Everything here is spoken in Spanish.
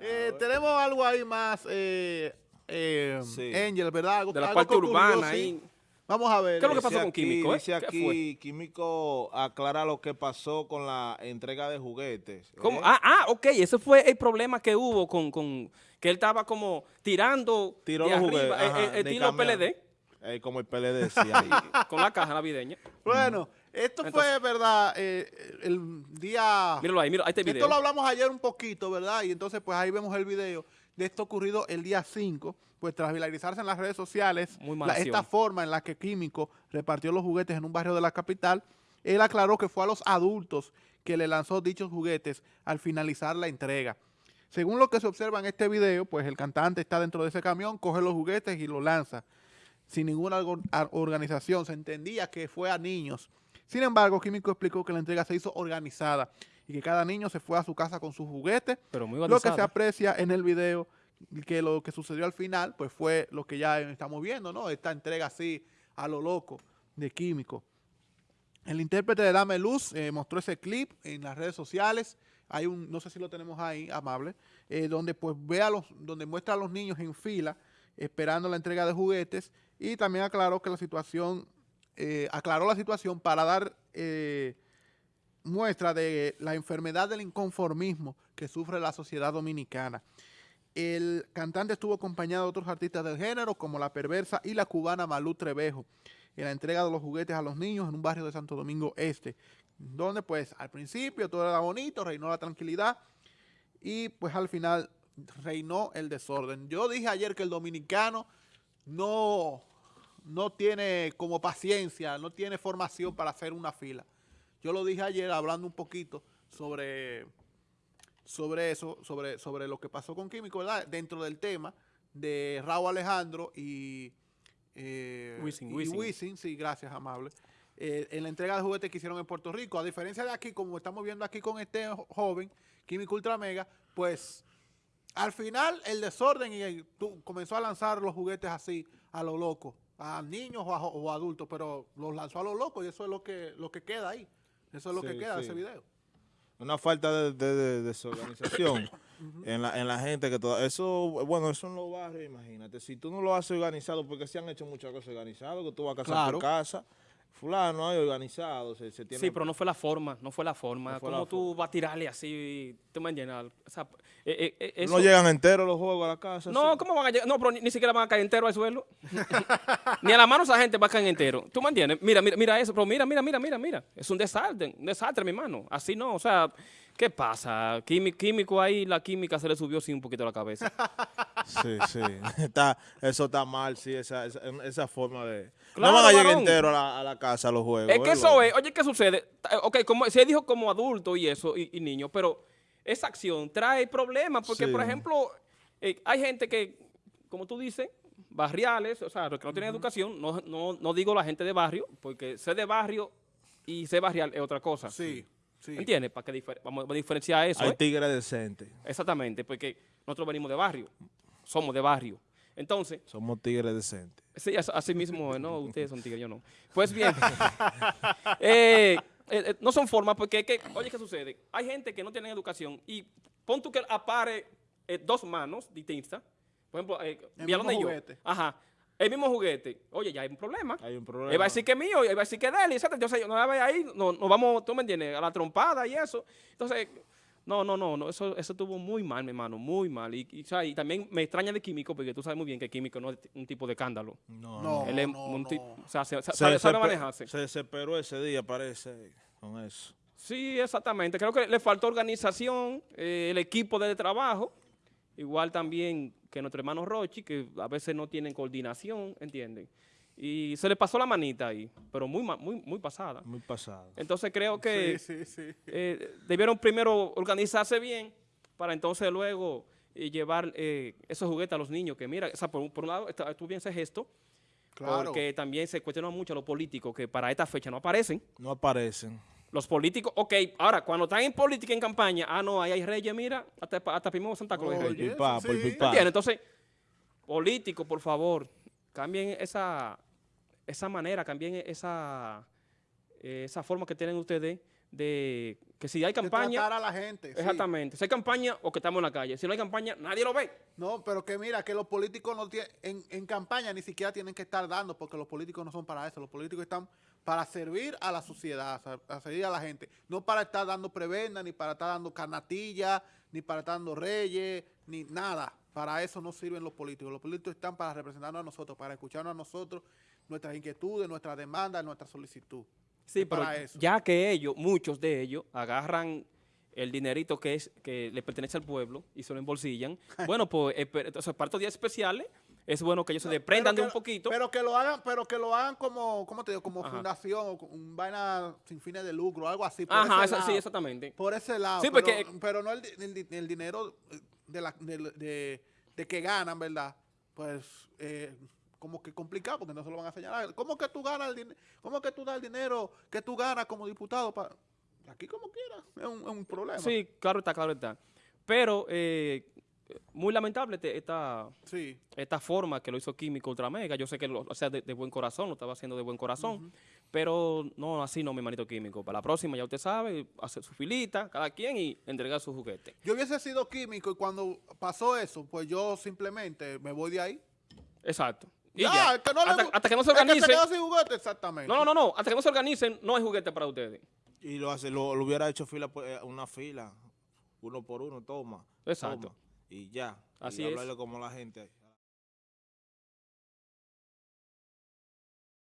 Eh, tenemos algo ahí más, eh, eh, Sí. Angel, ¿verdad? Algo, De la algo parte urbana sí. ahí. Vamos a ver. ¿Qué es lo que pasó con Químico, eh? Dice ¿Qué aquí? Químico aclara lo que pasó con la entrega de juguetes. ¿Cómo? ¿eh? Ah, ah, ok, ese fue el problema que hubo con, con que él estaba como tirando Tiró de los arriba, juguetes, eh, ajá, eh, de estilo. PLD, Eh, como el PLD decía ahí. con la caja navideña. Bueno, esto fue, ¿verdad? Eh, el día... Míralo ahí, mira, ahí está el Esto lo hablamos ayer un poquito, ¿verdad? Y entonces, pues ahí vemos el video de esto ocurrido el día 5, pues tras viralizarse en las redes sociales, Muy mala la- esta forma en la que Químico repartió los juguetes en un barrio de la capital, él aclaró que fue a los adultos que le lanzó dichos juguetes al finalizar la entrega. Según lo que se observa en este video, pues el cantante está dentro de ese camión, coge los juguetes y los lanza. Sin ninguna organización, se entendía que fue a niños. Sin embargo, Químico explicó que la entrega se hizo organizada y que cada niño se fue a su casa con sus juguetes. Pero muy Lo que se aprecia en el video, que lo que sucedió al final, pues fue lo que ya estamos viendo, ¿no? Esta entrega así a lo loco de Químico. El intérprete de Dame Luz eh, mostró ese clip en las redes sociales. Hay un, no sé si lo tenemos ahí, amable, eh, donde pues ve a los, donde muestra a los niños en fila esperando la entrega de juguetes y también aclaró que la situación, eh, aclaró la situación para dar eh, muestra de la enfermedad del inconformismo que sufre la sociedad dominicana. El cantante estuvo acompañado de otros artistas del género como La Perversa y la cubana Malú Trevejo en la entrega de los juguetes a los niños en un barrio de Santo Domingo Este, donde pues al principio todo era bonito, reinó la tranquilidad y pues al final reinó el desorden. Yo dije ayer que el dominicano no, no tiene como paciencia, no tiene formación para hacer una fila. Yo lo dije ayer hablando un poquito sobre, sobre eso, sobre, sobre lo que pasó con Químico, ¿verdad? Dentro del tema de Raúl Alejandro y, eh, Wisin, y Wisin. Wisin, sí, gracias, amable. Eh, en la entrega de juguetes que hicieron en Puerto Rico, a diferencia de aquí, como estamos viendo aquí con este jo- joven, Químico Ultra Mega, pues al final el desorden y el- tú- comenzó a lanzar los juguetes así a lo loco, a niños o a, o adultos, pero los lanzó a lo loco y eso es lo que, lo que queda ahí. Eso es lo que queda de sí. ese video. Una falta de, de- de desorganización en, la, en la gente que todo eso, bueno, eso en los barrios, imagínate, si tú no lo haces organizado, porque se han hecho muchas cosas organizadas, que tú vas a casa Claro. por casa, fulano hay organizado, se, se tiene... Sí, pero no fue la forma, no fue la forma. No fue ¿Cómo la tú vas a tirarle así? ¿Tú me entiendes? O sea, eh, eh, eh, eso- no llegan enteros los juegos a la casa. No. ¿cómo van a llegar? No, pero ni, ni siquiera van a caer entero al suelo. ni a la mano esa gente va a caer entero. ¿Tú me entiendes? Mira, mira, mira eso, pero mira, mira, mira, mira, mira. Es un desastre, un desastre, mi hermano. Así no, o sea, ¿qué pasa? Quími- químico ahí, la química se le subió sí un poquito a la cabeza. Sí, sí. Está, eso está mal, sí, esa, esa, esa forma de... Claro, no van a llegar varón. entero a la, a la casa los juegos. es que ¿eh, eso es, oye, ¿qué sucede? Ok, como, se dijo como adulto y eso, y, y niño, pero esa acción trae problemas porque, Sí. por ejemplo, eh, hay gente que, como tú dices, barriales, o sea, los que no tienen educación, no, no, no digo la gente de barrio, porque ser de barrio y ser barrial es otra cosa. Sí, sí. ¿Entiendes? Para que vamos a diferenciar eso. Hay ¿eh? tigres decentes. Exactamente, porque nosotros venimos de barrio, somos de barrio. Entonces, Somos tigres decentes. Sí, as- así mismo, no, ustedes son tigres, yo no. Pues bien, eh, eh, eh, no son formas porque, es que, oye, ¿qué sucede? Hay gente que no tiene educación y pon tú que apare eh, dos manos distintas, por ejemplo, eh, El mismo y yo. juguete. Ajá, el mismo juguete. Oye, ya hay un problema. Hay un problema. Él va a decir que es mío, él va a decir que es de él, etcétera. Entonces, no la ve ahí, no, nos vamos, tú me entiendes, a la trompada y eso. Entonces, no, no, no, no eso, eso estuvo muy mal, mi hermano, muy mal. Y, y, o sea, y también me extraña de Químico, porque tú sabes muy bien que Químico no es un tipo de escándalo. No, No. Él es no, un no. tipo, o sea, se- se- Se, sabe, sabe desesper- manejarse. se desesperó ese día, parece, con eso. Sí, exactamente. Creo que le faltó organización, eh, el equipo de trabajo, igual también que nuestro hermano Rochi, que a veces no tienen coordinación, ¿entienden? Y se le pasó la manita ahí, pero muy, muy, muy pasada. Muy pasado. Entonces creo que Sí, sí, sí. eh, debieron primero organizarse bien para entonces luego eh, llevar eh, esos juguetes a los niños, que mira, o sea, por, un- por un lado, está- tú bien ese gesto, Claro. porque también se cuestionan mucho a los políticos que para esta fecha no aparecen. No aparecen. Los políticos, ok, ahora, cuando están en política en campaña, ah, no, ahí hay reyes, mira, hasta, hasta primero Santa Cruz hay reyes. El pipa, sí. por pipa. ¿Entiendes? Entonces, políticos, por favor, cambien esa, esa manera, cambien esa, eh, esa forma que tienen ustedes de que si hay de campaña, tratar a la gente. sí. exactamente, si hay campaña o que estamos en la calle. Si no hay campaña, nadie lo ve. No, pero que mira, que los políticos no tienen, en, en campaña ni siquiera tienen que estar dando, porque los políticos no son para eso. Los políticos están para servir a la sociedad, a, servir a la gente. No para estar dando prebenda, ni para estar dando carnatillas, ni para estar dando reyes, ni nada. Para eso no sirven los políticos. Los políticos están para representarnos a nosotros, para escucharnos a nosotros, nuestras inquietudes, nuestras demandas, nuestra solicitud. Sí, pero para eso. ya que ellos, muchos de ellos, agarran el dinerito que es que le pertenece al pueblo y se lo embolsillan, bueno, pues espe- entonces para estos días especiales es bueno que ellos se desprendan de un poquito. Pero que lo hagan, pero que lo hagan como, ¿cómo te digo? Como Ajá. fundación, o un vaina sin fines de lucro, algo así. por Ajá, ese eso- sí, lado. exactamente. Por ese lado. Sí, pero, porque- pero no el, el el dinero de, la, de, de- de que ganan, ¿verdad? Pues eh, como que complicado porque no se lo van a señalar. ¿Cómo que tú ganas el dinero? ¿Cómo que tú das el dinero que tú ganas como diputado? para Aquí como quieras. Es un, es un problema. Sí, claro está, claro está. Pero eh, muy lamentable esta, Sí. esta forma que lo hizo Químico Ultramega. Yo sé que lo o sea, de, de buen corazón, lo estaba haciendo de buen corazón. Pero no, así no, mi manito Químico. Para la próxima, ya usted sabe, hacer su filita, cada quien, y entregar su juguete. Yo hubiese sido químico y cuando pasó eso, pues yo simplemente me voy de ahí. Exacto. Y Ya, ya. que no le hasta, gu- hasta que no se el que organicen. quedó sin juguete, exactamente. No, no, no, no. Hasta que no se organicen, no hay juguete para ustedes. Y lo hace, lo, lo hubiera hecho fila, pues, eh, una fila, uno por uno, toma. Exacto. toma, y ya. Así y es. hablarle como la gente.